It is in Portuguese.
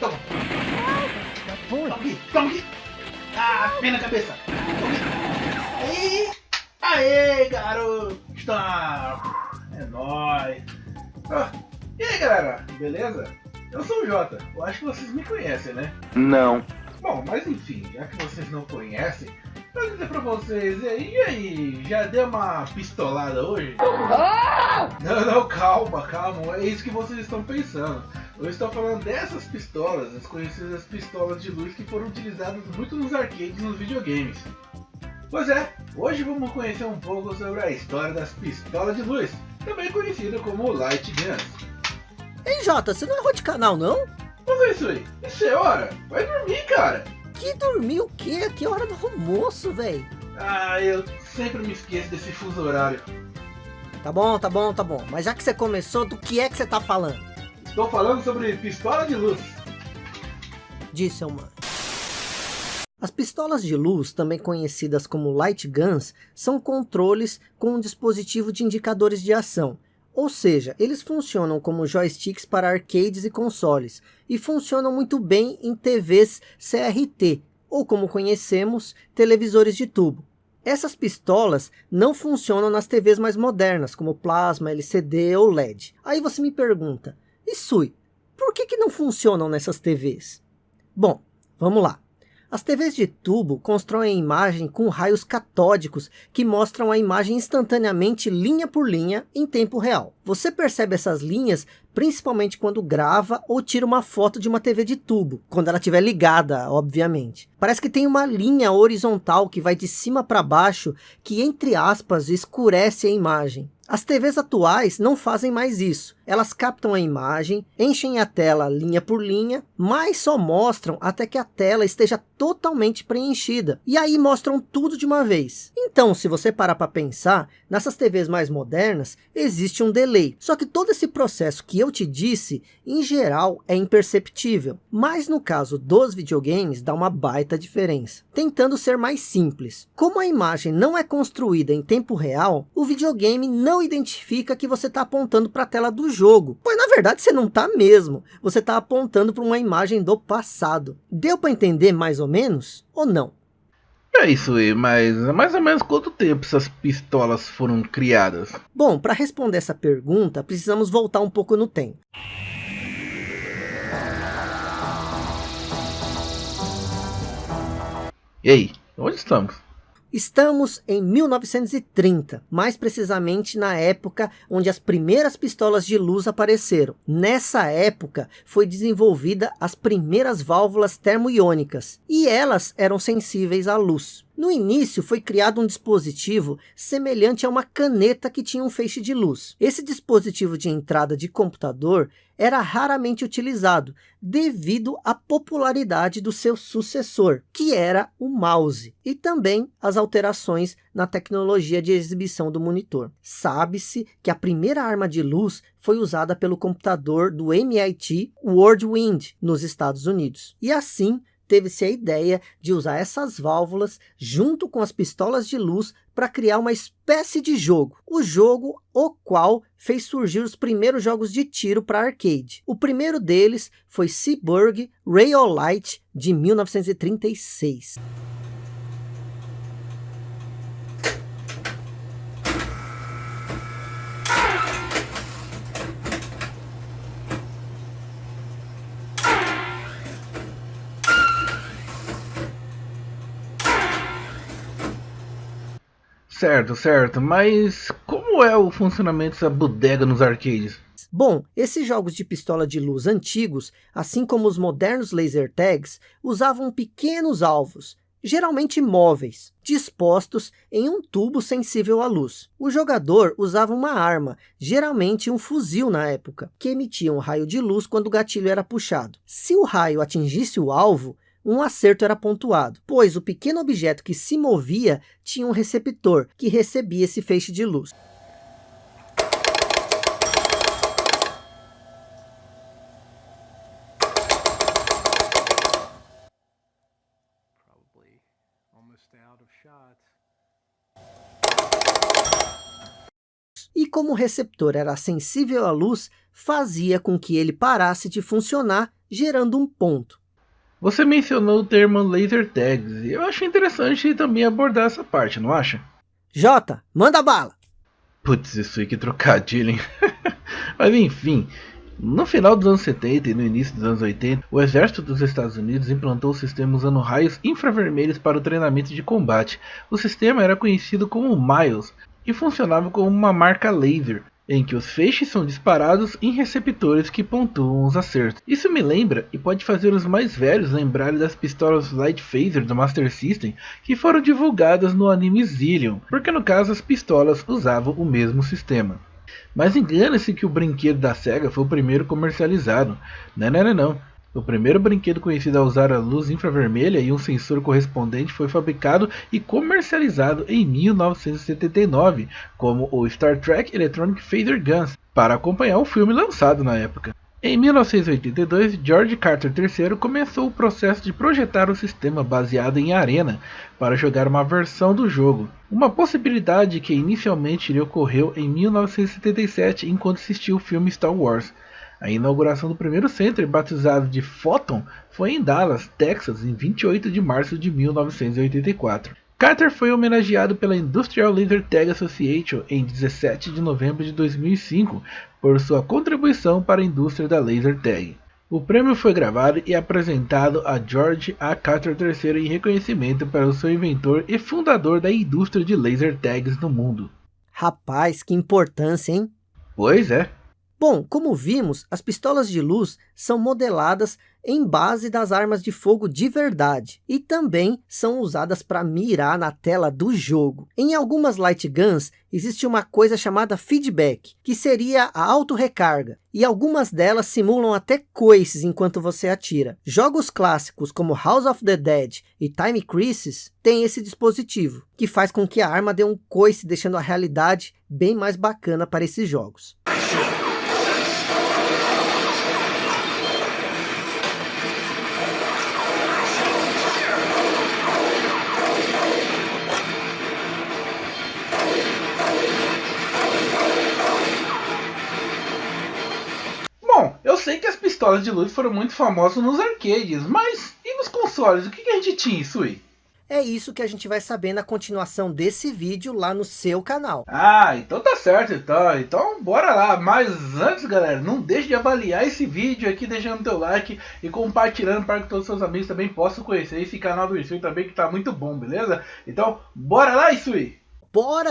Toma. Toma aqui, toma aqui. Ah, pena na cabeça. Toma aqui. Aê, garoto. Está. É nóis. Ah, e aí, galera, beleza? Eu sou o Jota. Eu acho que vocês me conhecem, né? Não. Bom, mas enfim, já que vocês não conhecem, eu dizer pra vocês, e aí, e aí, já deu uma pistolada hoje? Não, não, calma, calma, é isso que vocês estão pensando. Eu estou falando dessas pistolas, as conhecidas pistolas de luz que foram utilizadas muito nos arcades e nos videogames. Pois é, hoje vamos conhecer um pouco sobre a história das pistolas de luz, também conhecida como Light Guns. Ei, Jota, você não errou de canal, não? Mas é isso aí, isso é hora, vai dormir, cara. Que dormir o quê? É hora do almoço, velho. Ah, eu sempre me esqueço desse fuso horário. Tá bom, tá bom, tá bom. Mas já que você começou, do que é que você tá falando? Estou falando sobre pistola de luz. Disse seu mano. As pistolas de luz, também conhecidas como light guns, são controles com um dispositivo de indicadores de ação. Ou seja, eles funcionam como joysticks para arcades e consoles, e funcionam muito bem em TVs CRT, ou como conhecemos, televisores de tubo. Essas pistolas não funcionam nas TVs mais modernas, como plasma, LCD ou LED. Aí você me pergunta, e Sui, por que, que não funcionam nessas TVs? Bom, vamos lá. As TVs de tubo constroem a imagem com raios catódicos que mostram a imagem instantaneamente linha por linha em tempo real. Você percebe essas linhas principalmente quando grava ou tira uma foto de uma TV de tubo, quando ela estiver ligada, obviamente. Parece que tem uma linha horizontal que vai de cima para baixo, que entre aspas escurece a imagem. As TVs atuais não fazem mais isso. Elas captam a imagem, enchem a tela linha por linha, mas só mostram até que a tela esteja totalmente preenchida. E aí mostram tudo de uma vez. Então, se você parar para pensar, nessas TVs mais modernas, existe um delay. Só que todo esse processo que eu te disse, em geral, é imperceptível. Mas no caso dos videogames, dá uma baita diferença. Tentando ser mais simples. Como a imagem não é construída em tempo real, o videogame não identifica que você está apontando para a tela do jogo. Pois na verdade você não está mesmo. Você está apontando para uma imagem do passado. Deu para entender mais ou menos? Ou não? É isso aí, mas mais ou menos quanto tempo essas pistolas foram criadas? Bom, para responder essa pergunta, precisamos voltar um pouco no tempo. E aí, onde estamos? Estamos em 1930, mais precisamente na época onde as primeiras pistolas de luz apareceram. Nessa época foi desenvolvida as primeiras válvulas termoiônicas e elas eram sensíveis à luz. No início foi criado um dispositivo semelhante a uma caneta que tinha um feixe de luz. Esse dispositivo de entrada de computador era raramente utilizado, devido à popularidade do seu sucessor, que era o mouse, e também as alterações na tecnologia de exibição do monitor. Sabe-se que a primeira arma de luz foi usada pelo computador do MIT Worldwind, nos Estados Unidos. E assim, teve-se a ideia de usar essas válvulas junto com as pistolas de luz para criar uma espécie de jogo. O jogo o qual fez surgir os primeiros jogos de tiro para arcade. O primeiro deles foi Seaburg Light de 1936. Certo, certo, mas como é o funcionamento dessa bodega nos arcades? Bom, esses jogos de pistola de luz antigos, assim como os modernos laser tags, usavam pequenos alvos, geralmente móveis, dispostos em um tubo sensível à luz. O jogador usava uma arma, geralmente um fuzil na época, que emitia um raio de luz quando o gatilho era puxado. Se o raio atingisse o alvo, um acerto era pontuado, pois o pequeno objeto que se movia tinha um receptor que recebia esse feixe de luz. E como o receptor era sensível à luz, fazia com que ele parasse de funcionar gerando um ponto. Você mencionou o termo laser tags, e eu acho interessante também abordar essa parte, não acha? Jota, manda bala! Putz, isso aí que trocadilho, hein? Mas enfim, no final dos anos 70 e no início dos anos 80, o exército dos Estados Unidos implantou o sistema usando raios infravermelhos para o treinamento de combate. O sistema era conhecido como Miles e funcionava como uma marca laser, em que os feixes são disparados em receptores que pontuam os acertos. Isso me lembra e pode fazer os mais velhos lembrarem das pistolas Light Phaser do Master System que foram divulgadas no anime Zillion, porque no caso as pistolas usavam o mesmo sistema. Mas engana-se que o brinquedo da SEGA foi o primeiro comercializado. Não, não, não, não. O primeiro brinquedo conhecido a usar a luz infravermelha e um sensor correspondente foi fabricado e comercializado em 1979 como o Star Trek Electronic Phaser Guns, para acompanhar o filme lançado na época. Em 1982, George Carter III começou o processo de projetar o sistema baseado em Arena para jogar uma versão do jogo, uma possibilidade que inicialmente lhe ocorreu em 1977 enquanto assistia o filme Star Wars. A inauguração do primeiro center, batizado de Photon, foi em Dallas, Texas, em 28 de março de 1984. Carter foi homenageado pela Industrial Laser Tag Association em 17 de novembro de 2005 por sua contribuição para a indústria da laser tag. O prêmio foi gravado e apresentado a George A. Carter III em reconhecimento para o seu inventor e fundador da indústria de laser tags no mundo. Rapaz, que importância, hein? Pois é. Bom, como vimos, as pistolas de luz são modeladas em base das armas de fogo de verdade e também são usadas para mirar na tela do jogo. Em algumas light guns existe uma coisa chamada feedback, que seria a auto-recarga, e algumas delas simulam até coices enquanto você atira. Jogos clássicos como House of the Dead e Time Crisis têm esse dispositivo, que faz com que a arma dê um coice, deixando a realidade bem mais bacana para esses jogos. Pistolas de luz foram muito famosas nos arcades, mas e nos consoles? O que, que a gente tinha, Sui? É isso que a gente vai saber na continuação desse vídeo lá no seu canal. Ah, então tá certo então. Então bora lá. Mas antes, galera, não deixe de avaliar esse vídeo aqui, deixando teu like e compartilhando para que todos os seus amigos também possam conhecer esse canal do Isui também, que tá muito bom, beleza? Então, bora lá, Isui! Bora!